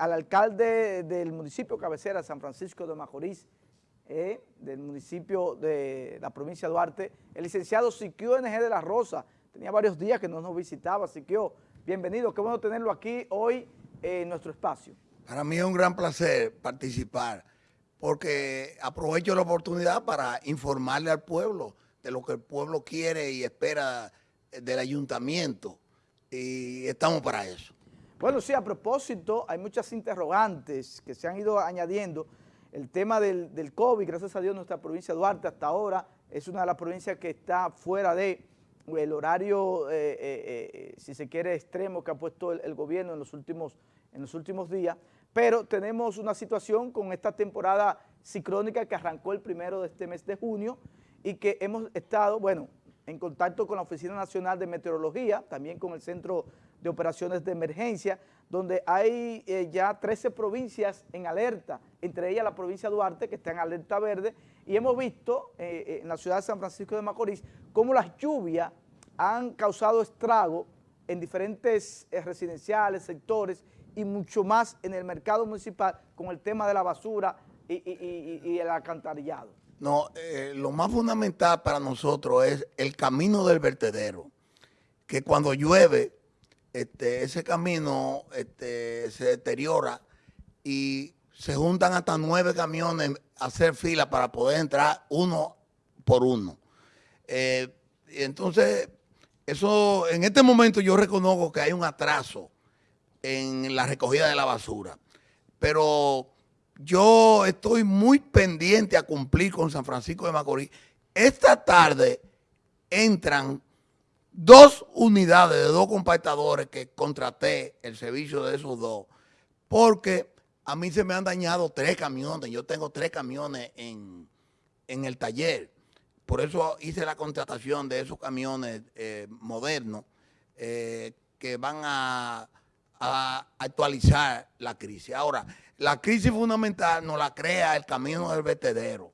al alcalde del municipio cabecera, San Francisco de Macorís, eh, del municipio de la provincia de Duarte, el licenciado Siquio NG de la Rosa. Tenía varios días que no nos visitaba, Siquio. Bienvenido, qué bueno tenerlo aquí hoy en nuestro espacio. Para mí es un gran placer participar porque aprovecho la oportunidad para informarle al pueblo de lo que el pueblo quiere y espera del ayuntamiento y estamos para eso. Bueno, sí, a propósito, hay muchas interrogantes que se han ido añadiendo. El tema del, COVID, gracias a Dios, nuestra provincia de Duarte hasta ahora es una de las provincias que está fuera de el horario, eh, eh, eh, si se quiere, extremo que ha puesto el, gobierno en los, últimos, en los últimos días, pero tenemos una situación con esta temporada ciclónica que arrancó el primero de este mes de junio y que hemos estado, bueno, en contacto con la Oficina Nacional de Meteorología, también con el Centro de Operaciones de Emergencia, donde hay eh, ya 13 provincias en alerta, entre ellas la provincia de Duarte, que está en alerta verde, y hemos visto eh, eh, en la ciudad de San Francisco de Macorís cómo las lluvias han causado estrago en diferentes residenciales, sectores, y mucho más en el mercado municipal con el tema de la basura y, el alcantarillado. No, lo más fundamental para nosotros es el camino del vertedero, que cuando llueve este, ese camino este, se deteriora y se juntan hasta nueve camiones a hacer fila para poder entrar uno por uno. Eh, entonces, eso en este momento yo reconozco que hay un atraso en la recogida de la basura, pero yo estoy muy pendiente a cumplir con San Francisco de Macorís. Esta tarde entran dos unidades de dos compactadores que contraté el servicio de esos dos, porque a mí se me han dañado tres camiones, yo tengo tres camiones en, el taller, por eso hice la contratación de esos camiones eh, modernos eh, que van a, actualizar la crisis. Ahora, la crisis fundamental nos la crea el camino del vertedero,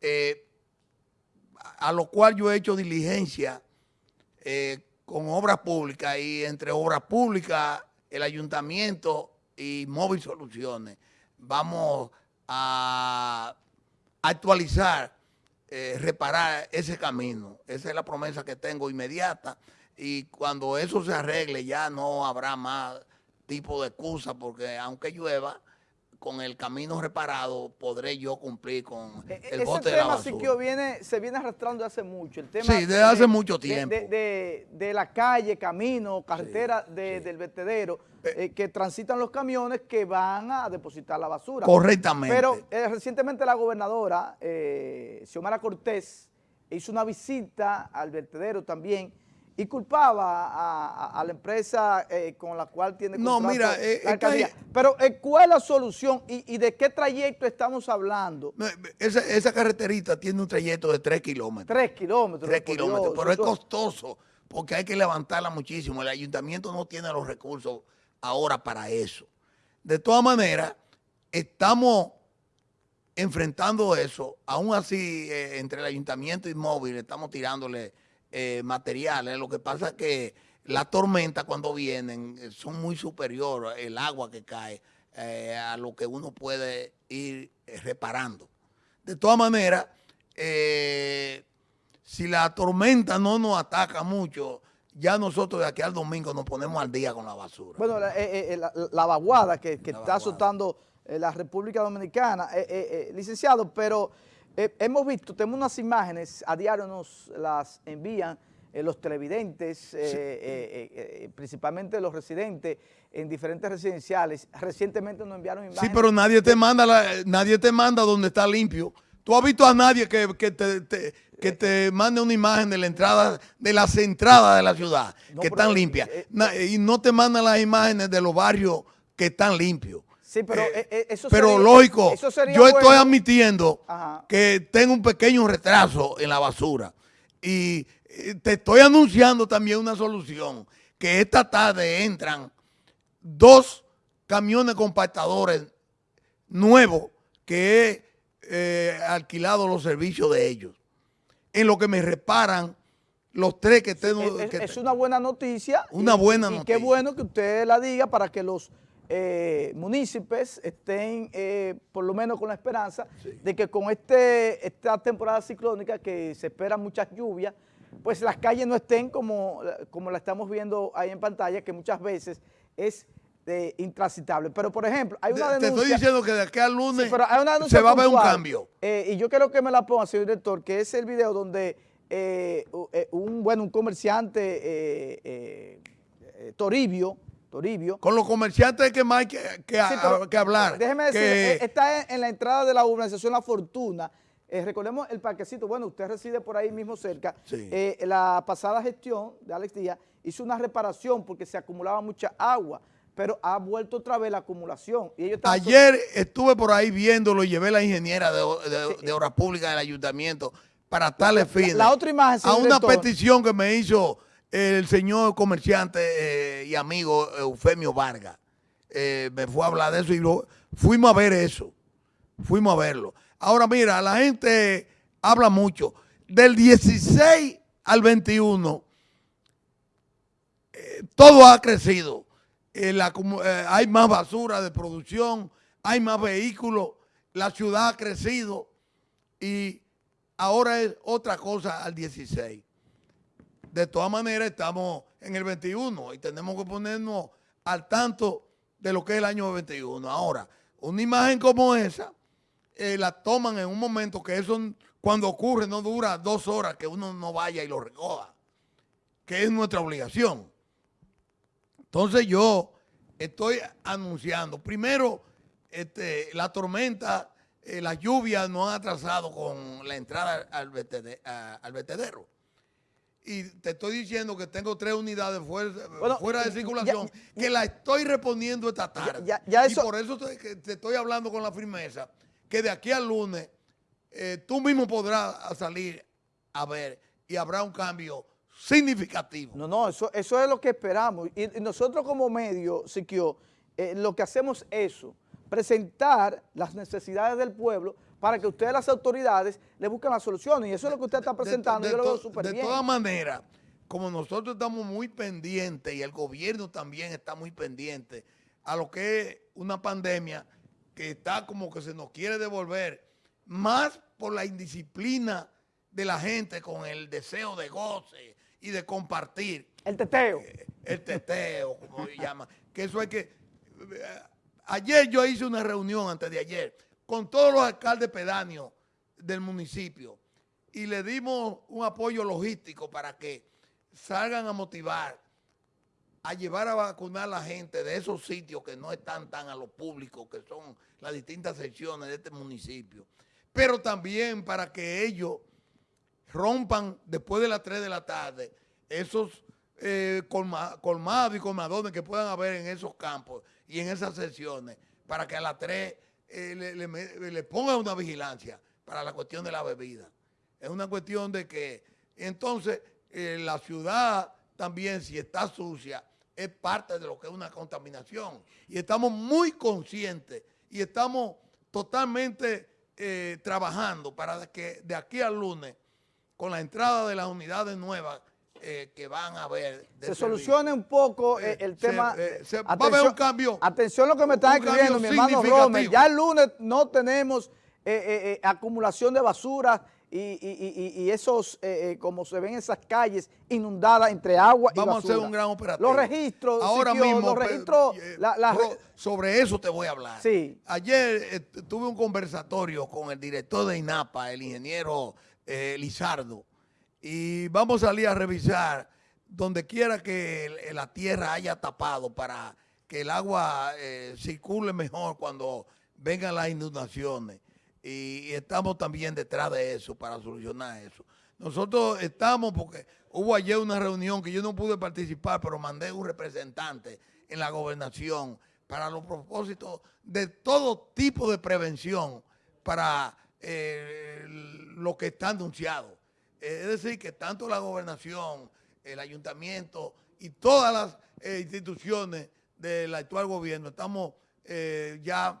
eh, a lo cual yo he hecho diligencia eh, con obras públicas y entre obras públicas, el ayuntamiento y Móvil Soluciones, vamos a actualizar, eh, reparar ese camino. Esa es la promesa que tengo inmediata y cuando eso se arregle ya no habrá más tipo de excusa porque aunque llueva, con el camino reparado podré yo cumplir con e, e, el bote de la basura. Ese tema, viene, se viene arrastrando hace mucho. El tema sí, desde hace mucho tiempo. De, la calle, camino, carretera del vertedero, eh, eh, que transitan los camiones que van a depositar la basura. Correctamente. Pero eh, recientemente la gobernadora, Xiomara Cortés, hizo una visita al vertedero también y culpaba a, la empresa eh, con la cual tiene no, mira, eh, Pero eh, ¿cuál es la solución y, de qué trayecto estamos hablando? esa, carreterita tiene un trayecto de 3 kilómetros. 3 kilómetros. 3 kilómetros, pero es costoso porque hay que levantarla muchísimo. El ayuntamiento no tiene los recursos ahora para eso. De todas maneras, estamos enfrentando eso. Aún así, entre el ayuntamiento y móvil, estamos tirándole eh, materiales. Lo que pasa es que las tormentas cuando vienen eh, son muy superiores, el agua que cae, eh, a lo que uno puede ir reparando. De todas maneras, si la tormenta no nos ataca mucho, ya nosotros de aquí al domingo nos ponemos al día con la basura. Bueno, la, vaguada que, está azotando la República Dominicana, licenciado, pero eh, hemos visto, tenemos unas imágenes, a diario nos las envían eh, los televidentes, eh, principalmente los residentes en diferentes residenciales. Recientemente nos enviaron imágenes. Sí, pero nadie te manda nadie te manda donde está limpio. ¿Tú has visto a nadie que, te, que te mande una imagen de la entrada, de las entradas de la ciudad que están limpias? y no te mandan las imágenes de los barrios que están limpios. Sí, pero eh, eh, eso Pero lógico, yo estoy admitiendo que tengo un pequeño retraso en la basura. Y eh, te estoy anunciando también una solución, que esta tarde entran dos camiones compactadores nuevos que he alquilado los servicios de ellos, en lo que me reparan los tres que tengo. es, una buena noticia. Una buena noticia. Y qué bueno que usted la diga para que los eh, municipios estén eh, por lo menos con la esperanza de que con este, esta temporada ciclónica que se espera muchas lluvias, pues las calles no estén como, como la estamos viendo ahí en pantalla, que muchas veces es eh, intransitable. Pero, por ejemplo, hay una denuncia... Te estoy diciendo que de aquí al lunes se va a ver un cambio. y yo quiero que me la ponga, señor director, que es el video donde un, bueno, un comerciante, Toribio, Toribio. Con los comerciantes que más hay que, hablar. Déjeme decir, eh, está en, la entrada de la urbanización La Fortuna. Eh, recordemos el parquecito, bueno, usted reside por ahí mismo cerca. Eh, la pasada gestión de Alex Díaz hizo una reparación porque se acumulaba mucha agua, pero ha vuelto otra vez la acumulación. Y Ayer estuve por ahí viéndolo y llevé la ingeniera de, Obras Públicas del Ayuntamiento para tales fines. La, otra imagen, A una petición que me hizo el señor comerciante eh, y amigo Eufemio Vargas. Eh, me fue a hablar de eso y lo, fuimos a ver eso. Fuimos a verlo. Ahora mira, la gente habla mucho. Del 16 al 21, eh, todo ha crecido. hay más basura de producción, hay más vehículos, la ciudad ha crecido y ahora es otra cosa al 16 de todas maneras estamos en el 21 y tenemos que ponernos al tanto de lo que es el año 21. Ahora, una imagen como esa, eh, la toman en un momento que eso cuando ocurre no dura dos horas que uno no vaya y lo recoja, que es nuestra obligación. Entonces yo estoy anunciando, primero, este, la tormenta, eh, las lluvias no han atrasado con la entrada al vertedero y te estoy diciendo que tengo tres unidades fuera, de circulación que la estoy respondiendo esta tarde. Y por eso te, estoy hablando con la firmeza que de aquí al lunes eh, tú mismo podrás salir a ver y habrá un cambio significativo. No, no, eso, eso es lo que esperamos. Y, nosotros como medio, Siquio, eh, lo que hacemos es eso, presentar las necesidades del pueblo para que ustedes, las autoridades, le busquen la solución. Y eso es lo que usted está presentando. yo lo veo súper bien. De todas maneras, como nosotros estamos muy pendientes y el gobierno también está muy pendiente a lo que es una pandemia que está como que se nos quiere devolver, más por la indisciplina de la gente con el deseo de goce y de compartir. El teteo. Eh, el teteo, como se llama. Que eso hay que... Eh, ayer yo hice una reunión antes de ayer con todos los alcaldes pedáneos del municipio y le dimos un apoyo logístico para que salgan a motivar, a llevar a vacunar a la gente de esos sitios que no están tan a lo público, que son las distintas secciones de este municipio. Pero también para que ellos rompan después de las 3 de la tarde esos eh, colmados y colmadones que puedan haber en esos campos y en esas secciones, para que a las 3 eh, le, ponga una vigilancia para la cuestión de la bebida. Es una cuestión de que entonces eh, la ciudad también si está sucia es parte de lo que es una contaminación. Y estamos muy conscientes y estamos totalmente eh, trabajando para que de aquí al lunes, con la entrada de las unidades nuevas, eh, que van a ver. Se solucione un poco eh, el tema. Se, va a haber un cambio. Atención lo que me está escribiendo mi hermano Romer. Ya el lunes no tenemos eh, acumulación de basura y, esos, como se ven esas calles inundadas entre agua y Vamos a hacer un gran operativo. Los registros. Ahora mismo. Los registros. sobre eso te voy a hablar. Sí. Ayer tuve un conversatorio con el director de INAPA, el ingeniero Lizardo y vamos a salir a revisar donde quiera que la tierra haya tapado para que el agua eh, circule mejor cuando vengan las inundaciones. Y, estamos también detrás de eso para solucionar eso. Nosotros estamos porque hubo ayer una reunión que yo no pude participar, pero mandé un representante en la gobernación para los propósitos de todo tipo de prevención para eh, lo que está anunciado. Es decir, que tanto la gobernación, el ayuntamiento y todas las eh, instituciones del actual gobierno estamos eh, ya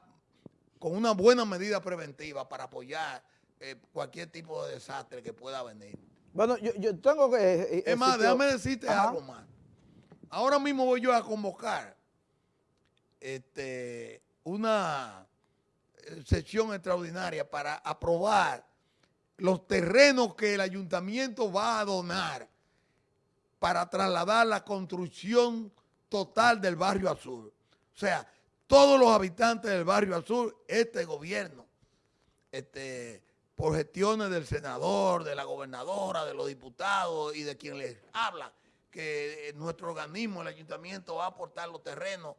con una buena medida preventiva para apoyar eh, cualquier tipo de desastre que pueda venir. Bueno, yo, tengo que... es más, déjame decirte algo más. Ahora mismo voy yo a convocar este, una eh, sesión extraordinaria para aprobar los terrenos que el ayuntamiento va a donar para trasladar la construcción total del barrio azul. O sea, todos los habitantes del barrio azul, este gobierno, este, por gestiones del senador, de la gobernadora, de los diputados y de quien les habla, que nuestro organismo, el ayuntamiento, va a aportar los terrenos,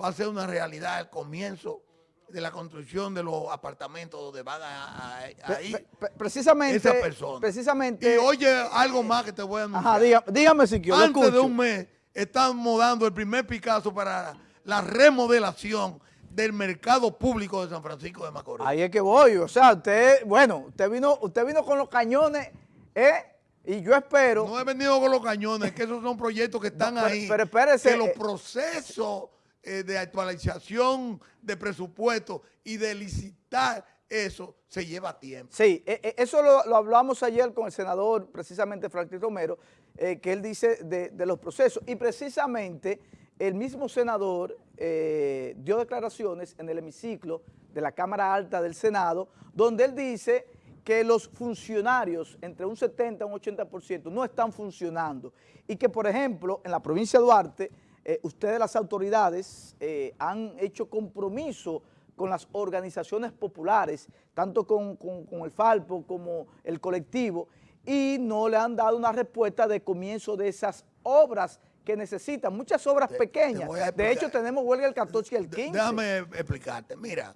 va a ser una realidad el comienzo de la construcción de los apartamentos donde van a, ir precisamente, esa persona. Precisamente. Y oye, algo más que te voy a anunciar. Ajá, dígame, si quiero. Antes de un mes estamos dando el primer Picasso para la remodelación del mercado público de San Francisco de Macorís. Ahí es que voy, o sea, usted, bueno, usted vino, usted vino con los cañones, ¿eh? Y yo espero... No he venido con los cañones, que esos son proyectos que están ahí. Pero espérese. Que los eh, procesos eh, de actualización de presupuesto y de licitar eso se lleva tiempo. Sí, e, e, eso lo, hablamos ayer con el senador, precisamente Franklin Romero, eh, que él dice de, de, los procesos. Y precisamente el mismo senador dio declaraciones en el hemiciclo de la Cámara Alta del Senado, donde él dice que los funcionarios, entre un 70 y un 80%, no están funcionando. Y que, por ejemplo, en la provincia de Duarte, eh, ustedes las autoridades eh, han hecho compromiso con las organizaciones populares, tanto con, el Falpo como el colectivo, y no le han dado una respuesta de comienzo de esas obras que necesitan, muchas obras pequeñas. de hecho, tenemos huelga el 14 y el 15. Déjame explicarte. Mira,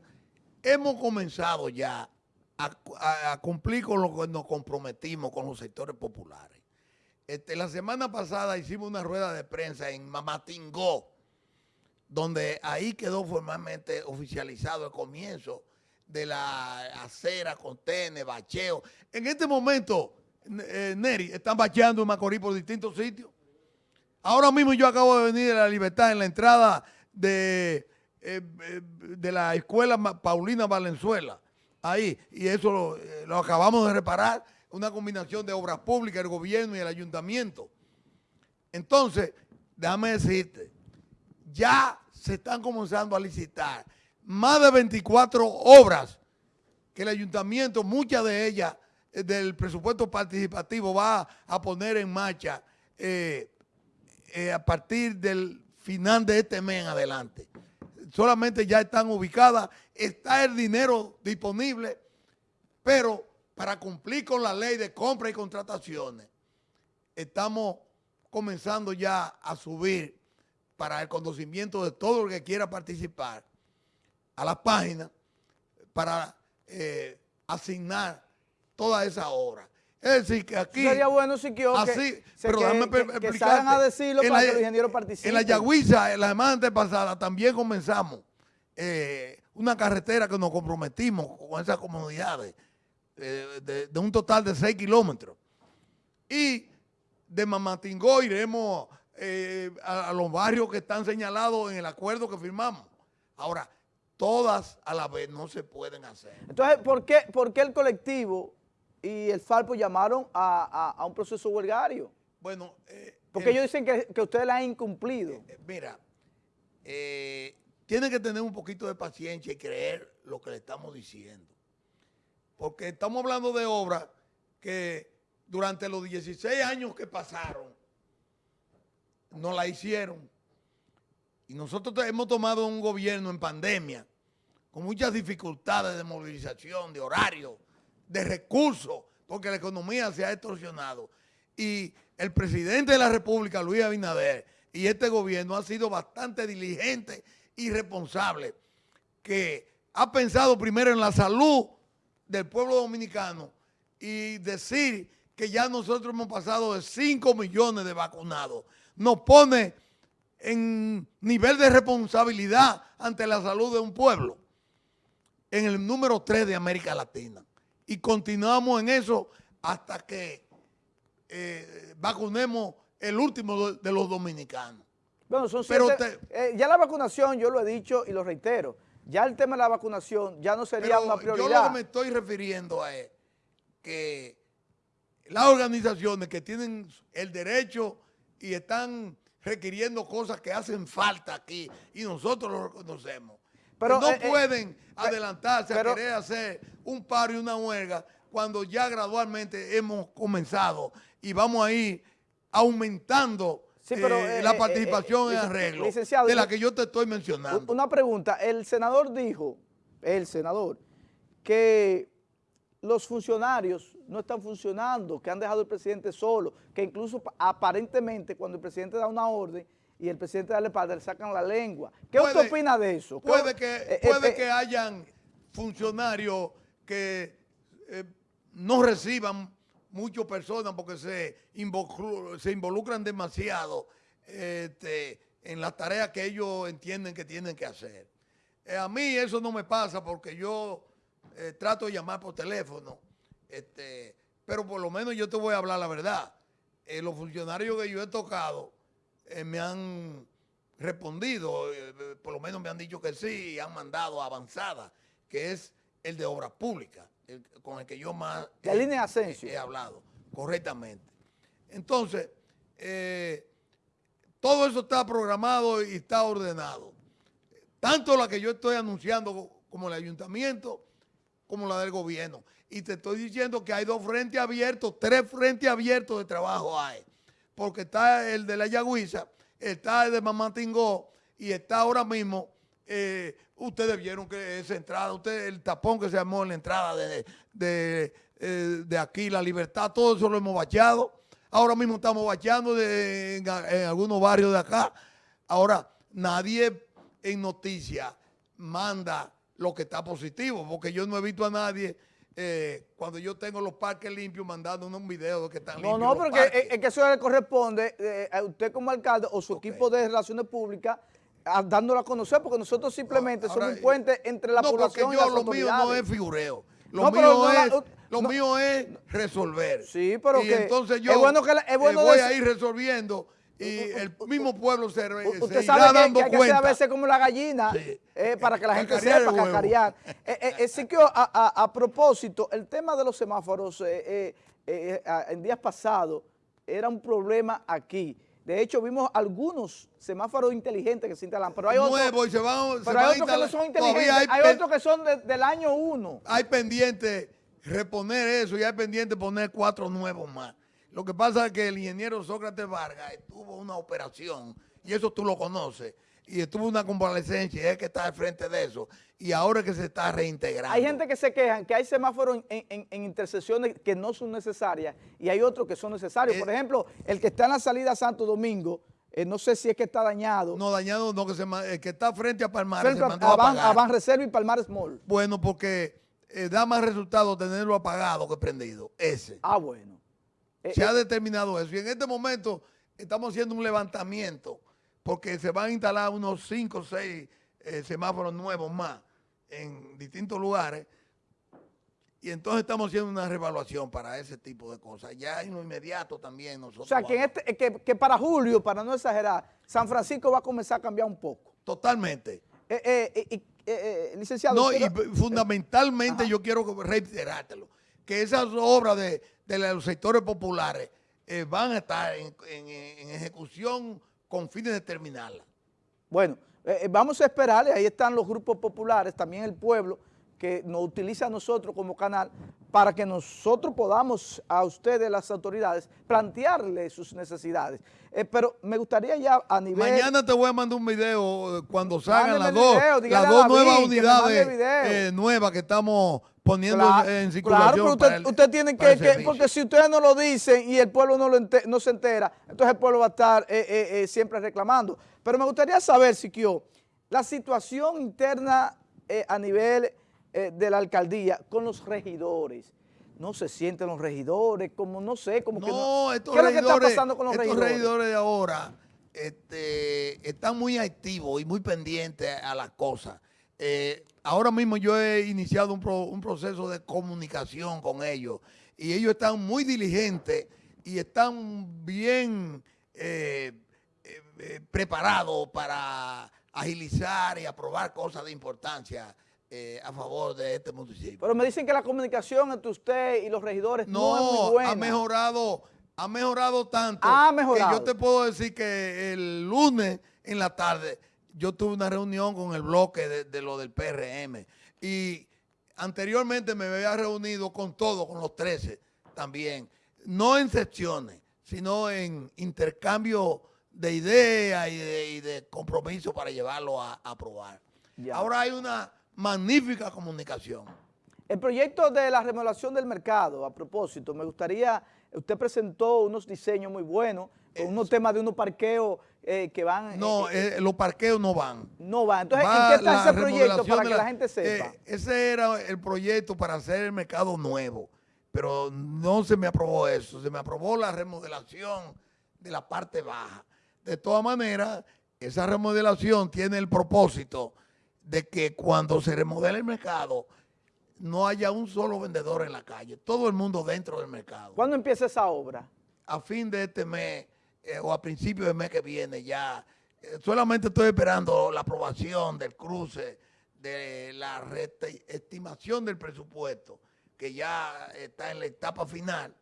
hemos comenzado ya a, cumplir con lo que nos comprometimos con los sectores populares. Este, la semana pasada hicimos una rueda de prensa en Mamatingó, donde ahí quedó formalmente oficializado el comienzo de la acera, contenes, bacheo. En este momento, eh, Neri, están bacheando en Macorís por distintos sitios. Ahora mismo yo acabo de venir de La Libertad en la entrada de, eh, eh, de la escuela Paulina Valenzuela ahí, y eso lo, acabamos de reparar, una combinación de obras públicas, el gobierno y el ayuntamiento. Entonces, déjame decirte, ya se están comenzando a licitar más de 24 obras que el ayuntamiento, muchas de ellas eh, del presupuesto participativo va a poner en marcha eh, a partir del final de este mes en adelante solamente ya están ubicadas, está el dinero disponible, pero para cumplir con la ley de compra y contrataciones, estamos comenzando ya a subir para el conocimiento de todo el que quiera participar a la página para eh, asignar toda esa obra. Es decir, que aquí... Sería bueno si que, así, pero que, que, salgan a decirlo para que los ingenieros participen. En la Yagüiza, en la semana pasada, también comenzamos eh, una carretera que nos comprometimos con esas comunidades eh, de, un total de 6 kilómetros. Y de Mamatingó iremos eh, a, los barrios que están señalados en el acuerdo que firmamos. Ahora, todas a la vez no se pueden hacer. Entonces, ¿por qué, por qué el colectivo y el Falpo llamaron a, un proceso huelgario. Bueno, eh, porque ellos dicen que, ustedes la han incumplido. Eh, mira, eh, tienen que tener un poquito de paciencia y creer lo que le estamos diciendo. Porque estamos hablando de obras que durante los 16 años que pasaron, no la hicieron. Y nosotros hemos tomado un gobierno en pandemia, con muchas dificultades de movilización, de horario, de recursos, porque la economía se ha extorsionado. Y el presidente de la República, Luis Abinader, y este gobierno ha sido bastante diligente y responsable, que ha pensado primero en la salud del pueblo dominicano y decir que ya nosotros hemos pasado de 5 millones de vacunados, nos pone en nivel de responsabilidad ante la salud de un pueblo, en el número 3 de América Latina y continuamos en eso hasta que eh, vacunemos el último de los dominicanos. Bueno, son Pero eh, ya la vacunación, yo lo he dicho y lo reitero, ya el tema de la vacunación ya no sería una prioridad. Yo lo que me estoy refiriendo es que las organizaciones que tienen el derecho y están requiriendo cosas que hacen falta aquí y nosotros lo reconocemos. Pero, no eh, eh, pueden adelantarse pero- a querer hacer un paro y una huelga cuando ya gradualmente hemos comenzado y vamos a ir aumentando Sí, pero, eh, eh, la eh, participación en arreglo licenciado, de la que yo te estoy mencionando. Una pregunta, el senador dijo, el senador, que los funcionarios no están funcionando, que han dejado al presidente solo, que incluso pa- aparentemente cuando el presidente da una orden y el presidente da la espalda, le sacan la lengua. ¿Qué Puede- usted opina de eso? ¿Qué- Puede que, eh, eh, puede eh, que hayan funcionarios que eh, no reciban muchas personas porque se, involucran demasiado este, en las tareas que ellos entienden que tienen que hacer. Eh, a mí eso no me pasa porque yo eh, trato de llamar por teléfono, este, pero por lo menos yo te voy a hablar la verdad. Eh, los funcionarios que yo he tocado me han respondido, por lo menos me han dicho que sí, y han mandado avanzada, que es el de obras públicas, el- con el que yo más La línea de Asensio. he hablado, correctamente. Entonces, eh, todo eso está programado y está ordenado. Tanto la que yo estoy anunciando como el ayuntamiento, como la del gobierno. Y te estoy diciendo que hay dos frentes abiertos, tres frentes abiertos de trabajo hay. Porque está el de la Yagüiza, está el de Mamatingó y está ahora mismo, eh, ustedes vieron que esa entrada, usted, el tapón que se armó en la entrada de, de, eh, de aquí, la libertad, todo eso lo hemos bacheado. Ahora mismo estamos bacheando de- en, en algunos barrios de acá. Ahora, nadie en noticias manda lo que está positivo, porque yo no he visto a nadie eh, cuando yo tengo los parques limpios mandando un video de que están No, limpios. no, los porque es, es que eso le corresponde eh, a usted como alcalde o su equipo de relaciones públicas a- dándolo a conocer, porque nosotros simplemente Ahora, somos un puente entre la no, población porque y yo las lo mío no es figureo. Lo No, mío, no la- es, lo no- mío es resolver. Sí, pero y que entonces yo es bueno que la- es bueno eh, voy decir- a ir resolviendo y el mismo pueblo se, re- U- se Usted irá sabe que, dando que hay que hacer cuenta. a veces como la gallina, Sí. eh, para que la gente Cacarear sepa cacarear. Eh, eh, sí que a, a- a propósito, el tema de los semáforos en días pasados era un problema aquí. De hecho, vimos algunos semáforos inteligentes que se instalan, pero hay otros, Nuevo van, pero hay que no son inteligentes, hay, otros que son de- del año uno. hay pendiente reponer eso y hay pendiente poner cuatro nuevos más. Lo que pasa es que el ingeniero Sócrates Vargas tuvo una operación, y eso tú lo conoces, y estuvo una convalecencia, y es que está al frente de eso, y ahora es que se está reintegrando. Hay gente que se quejan que hay semáforos en, en- en intersecciones que no son necesarias y hay otros que son necesarios. Eh, Por ejemplo, el que está en la salida a Santo Domingo, eh, no sé si es que está dañado. No dañado, no, que, se, el que está frente a Palmares se mandó a, apagar. a Reserva y Palmares Mall. Bueno, porque eh, da más resultado tenerlo apagado que prendido, ese. Ah, bueno. Eh, Se ha determinado eso. Y en este momento estamos haciendo un levantamiento porque se van a instalar unos 5 o 6 semáforos nuevos más en distintos lugares. Y entonces estamos haciendo una revaluación para ese tipo de cosas. Ya en lo inmediato también nosotros. o sea, que, en este, que, que para julio, para no exagerar, San Francisco va a comenzar a cambiar un poco. Totalmente. Eh, eh, eh, licenciado. No, y fundamentalmente yo quiero reiterártelo, que esas obras de, de los sectores populares van a estar en, en- en ejecución con fines de terminarla. Bueno, eh, eh, vamos a esperar, ahí están los grupos populares, también el pueblo, que nos utiliza a nosotros como canal para que nosotros podamos a ustedes, las autoridades, plantearle sus necesidades. Eh, pero me gustaría ya a nivel... Mañana te voy a mandar un video cuando salgan las el video, las dos nuevas unidades eh, nuevas que estamos poniendo en Claro, circulación. pero para usted, el- usted tiene que, porque si ustedes no lo dicen y el pueblo no, lo ente- no se entera, entonces el pueblo va a estar eh, eh, eh, siempre reclamando. Pero me gustaría saber, Siquio, la situación interna a nivel de la alcaldía con los regidores. No se sienten los regidores, como no sé, como que No, no. estos ¿Qué es lo que está pasando con los estos regidores? regidores de ahora este, están muy activos y muy pendientes a las cosas. Eh, ahora mismo yo he iniciado un, pro- un proceso de comunicación con ellos y ellos están muy diligentes y están bien eh, eh, eh, preparados para agilizar y aprobar cosas de importancia eh, a favor de este municipio. Pero me dicen que la comunicación entre usted y los regidores no, es muy No, buena. ha mejorado, Ha mejorado tanto ha mejorado. que yo te puedo decir que el lunes en la tarde yo tuve una reunión con el bloque de, lo del PRM y anteriormente me había reunido con todos, con los 13 también, no en secciones, sino en intercambio de ideas y de, compromiso para llevarlo a, aprobar. Ahora hay una magnífica comunicación. El proyecto de la remodelación del mercado, a propósito, me gustaría, usted presentó unos diseños muy buenos, con unos temas de unos parqueos eh, que van... No, eh, eh, los parqueos no van. No van. Entonces, ¿en qué está ese proyecto para que la, gente sepa? ese era el proyecto para hacer el mercado nuevo, pero no se me aprobó eso, se me aprobó la remodelación de la parte baja. De todas maneras, esa remodelación tiene el propósito de que cuando se remodele el mercado no haya un solo vendedor en la calle, todo el mundo dentro del mercado. ¿Cuándo empieza esa obra? A fin de este mes eh, o a principios del mes que viene ya. Eh, solamente estoy esperando la aprobación del cruce de la estimación del presupuesto, que ya está en la etapa final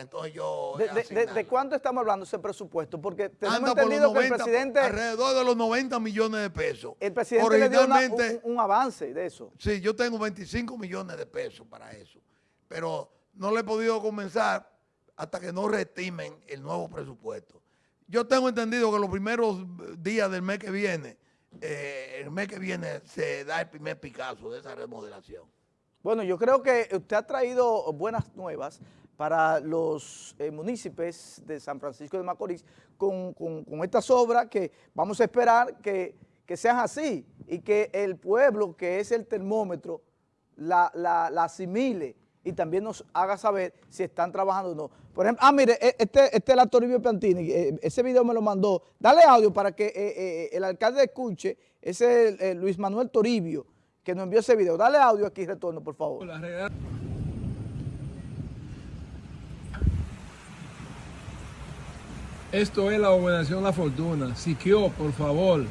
entonces yo... ¿De, cuánto estamos hablando ese presupuesto? Porque tenemos entendido que el presidente... Alrededor de los 90 millones de pesos. El presidente le dio un, avance de eso. Sí, yo tengo 25 millones de pesos para eso. Pero no le he podido comenzar hasta que no reestimen el nuevo presupuesto. Yo tengo entendido que los primeros días del mes que viene, eh, el mes que viene se da el primer Picasso de esa remodelación. Bueno, yo creo que usted ha traído buenas nuevas para los eh, municipios de San Francisco de Macorís con, estas obras que vamos a esperar que, sean así y que el pueblo, que es el termómetro, la, asimile y también nos haga saber si están trabajando o no. Por ejemplo, ah, mire, e, este, este es el actor Piantini, eh, ese video me lo mandó. Dale audio para que eh, el alcalde escuche, ese es Luis Manuel Toribio, que nos envió ese video. Dale audio aquí, retorno, por favor. Esto es la gobernación La Fortuna. Siquio, por favor.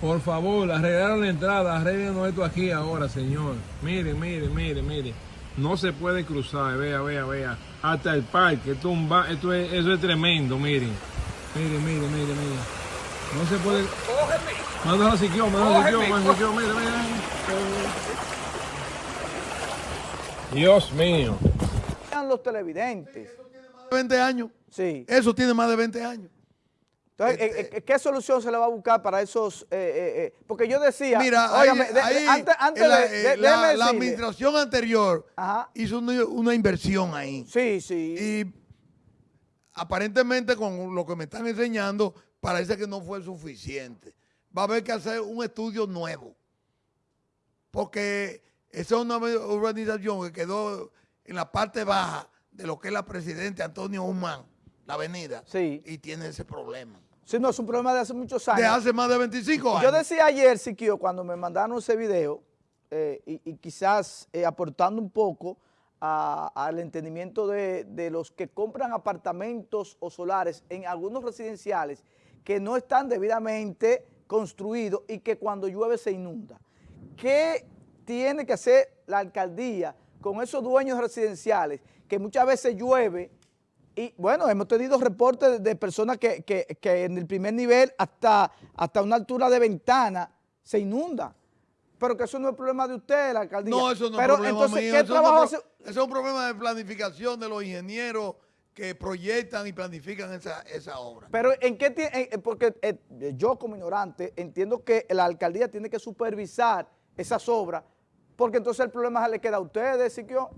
Por favor, arreglaron la entrada, arreglen esto aquí ahora, señor. Mire, mire, mire, mire. No se puede cruzar, vea, vea, vea. Hasta el parque, esto, esto es, eso es tremendo, miren. Mire, mire, mire, mire. No se puede... Mándalo a Siquio, mándalo a Siquio, mándalo a Siquio, mire. Dios mío. los televidentes. 20 años. Sí. Eso tiene más de 20 años. Entonces, eh, este, eh, ¿qué solución se le va a buscar para esos? Eh, porque yo decía, mira, antes, de, la, administración anterior hizo una, inversión ahí. Sí, sí. Y aparentemente con lo que me están enseñando, parece que no fue suficiente. Va a haber que hacer un estudio nuevo. Porque esa es una organización que quedó en la parte baja de lo que es la presidenta Antonio Humán la avenida sí. y tiene ese problema. Sí, no, es un problema de hace muchos años. De hace más de 25 años. Yo decía ayer, Siquio, cuando me mandaron ese video, eh, y, quizás eh, aportando un poco al entendimiento de, de, los que compran apartamentos o solares en algunos residenciales que no están debidamente construidos y que cuando llueve se inunda. ¿Qué tiene que hacer la alcaldía con esos dueños residenciales que muchas veces llueve y bueno, hemos tenido reportes de personas que, en el primer nivel hasta, hasta una altura de ventana se inunda. Pero que eso no es problema de usted, la alcaldía. No, eso no es problema entonces, mío. ¿qué eso, trabajo es eso es un problema de planificación de los ingenieros que proyectan y planifican esa, esa obra. Pero en qué tiene, porque eh, yo como ignorante entiendo que la alcaldía tiene que supervisar esas obras, porque entonces el problema se le queda a ustedes, Siquio.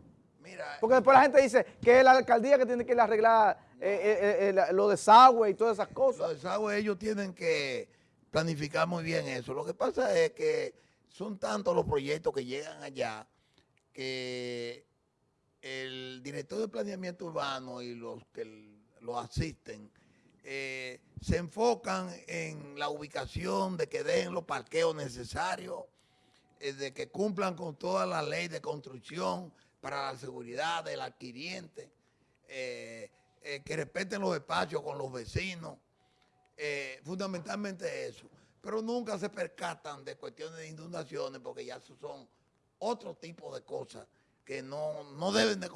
Porque después la gente dice que es la alcaldía que tiene que ir a arreglar eh, eh, eh, lo de desagüe y todas esas cosas. Los desagüe ellos tienen que planificar muy bien eso. Lo que pasa es que son tantos los proyectos que llegan allá que el director de planeamiento urbano y los que lo asisten se enfocan en la ubicación, de que den los parqueos necesarios, de que cumplan con toda la ley de construcción, para la seguridad del adquiriente, eh, eh, que respeten los espacios con los vecinos, eh, fundamentalmente eso. Pero nunca se percatan de cuestiones de inundaciones porque ya son otro tipo de cosas que no, no deben de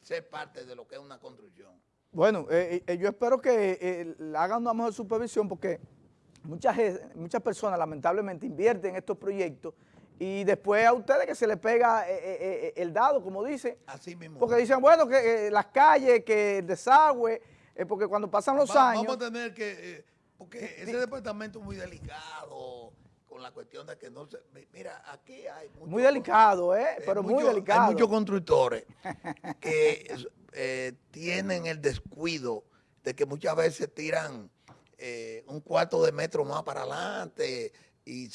ser parte de lo que es una construcción. Bueno, yo espero que hagan una mejor supervisión porque muchas, muchas personas lamentablemente invierten en estos proyectos y después a ustedes que se les pega el dado, como dicen. Así mismo. Porque dicen, bueno, que las calles, que el desagüe, porque cuando pasan los años... Vamos a tener que... porque ese departamento es muy delicado con la cuestión de que no se... Mira, aquí hay... muy delicado, ¿eh? Pero muy delicado. Hay muchos constructores que eh, tienen el descuido de que muchas veces tiran eh, un cuarto de metro más para adelante y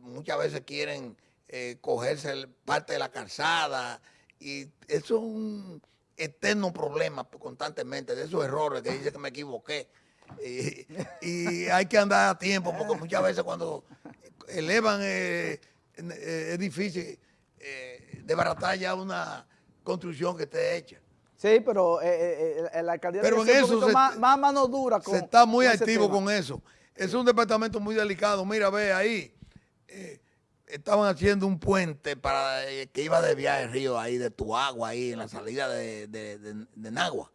muchas veces quieren eh, cogerse parte de la calzada y eso es un eterno problema constantemente de esos errores que dice que me equivoqué. Y, hay que andar a tiempo porque muchas veces cuando elevan es difícil desbaratar ya una construcción que esté hecha. Sí, pero eh, eh, eh la alcaldía pero en eso se, más, mano dura. se está muy activo con eso. Es un departamento muy delicado. Mira, ve ahí, eh, estaban haciendo un puente para que iba de viaje al río ahí, de Tuagua, ahí en la salida de, de, de, Nagua.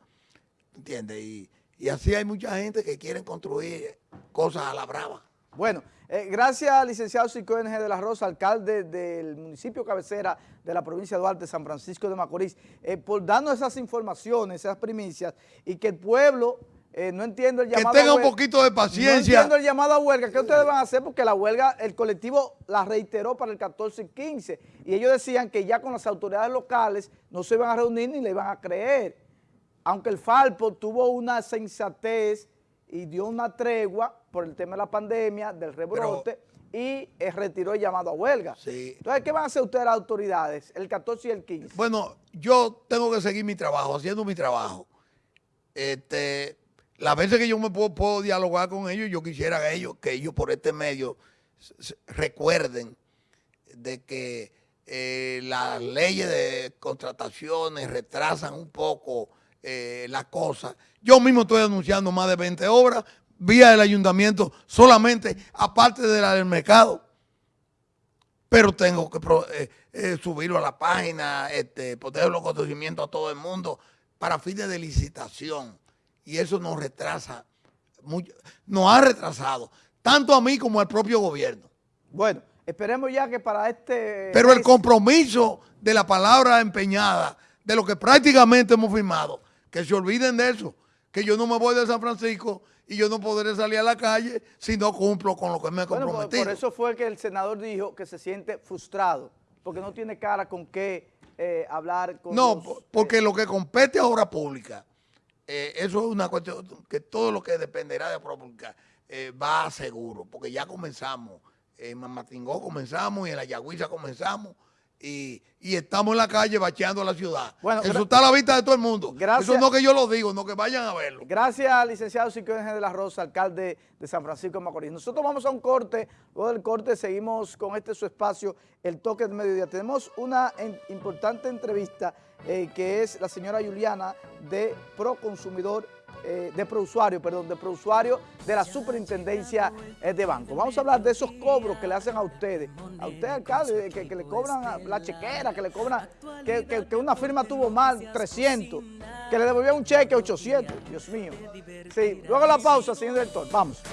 ¿Entiendes? Y, y así hay mucha gente que quieren construir cosas a la brava. Bueno, eh, gracias licenciado Cico NG de la Rosa, alcalde del municipio cabecera de la provincia de Duarte, San Francisco de Macorís, eh, por darnos esas informaciones, esas primicias, y que el pueblo eh, no entiendo el llamado Que tenga un poquito de paciencia. No entiendo el llamado a huelga. ¿Qué ustedes van a hacer? Porque la huelga, el colectivo la reiteró para el 14 y 15, y ellos decían que ya con las autoridades locales no se iban a reunir ni le iban a creer. Aunque el Falpo tuvo una sensatez y dio una tregua por el tema de la pandemia, del rebrote, y eh, retiró el llamado a huelga. Entonces, ¿qué van a hacer ustedes las autoridades el 14 y el 15? Bueno, yo tengo que seguir mi trabajo, haciendo mi trabajo. Este, las veces que yo me puedo, dialogar con ellos, yo quisiera que ellos, que ellos por este medio recuerden de que eh, las leyes de contrataciones retrasan un poco eh, la cosa. Yo mismo estoy anunciando más de 20 obras vía el ayuntamiento solamente, aparte de la del mercado. Pero tengo que eh, eh, subirlo a la página, este, poner los conocimientos a todo el mundo para fines de licitación. Y eso nos retrasa, mucho, nos ha retrasado, tanto a mí como al propio gobierno. Bueno, esperemos ya que para este... Pero el compromiso de la palabra empeñada, de lo que prácticamente hemos firmado, que se olviden de eso, que yo no me voy de San Francisco y yo no podré salir a la calle si no cumplo con lo que me he comprometido. por, eso fue que el senador dijo que se siente frustrado, porque no tiene cara con qué eh, hablar con No, porque eh, lo que compete a obra pública, eh, eso es una cuestión que todo lo que dependerá de obra pública va seguro, porque ya comenzamos, en Mamatingó comenzamos y en la Yagüiza comenzamos, y, estamos en la calle bacheando la ciudad. Bueno, Eso está a la vista de todo el mundo. Gracias, Eso no que yo lo digo, no que vayan a verlo. Gracias, licenciado Siquio de la Rosa, alcalde de San Francisco de Macorís. Nosotros vamos a un corte, luego del corte seguimos con este su espacio, El Toque de Mediodía. Tenemos una importante entrevista eh, que es la señora Juliana de Proconsumidor eh, de prousuario, perdón, de prousuario de la superintendencia eh, de banco. Vamos a hablar de esos cobros que le hacen a ustedes, a usted alcalde, que, le cobran la chequera, que le cobran, que, que, una firma tuvo mal 300, que le devolvía un cheque 800, Dios mío. Sí, luego la pausa, señor director, vamos.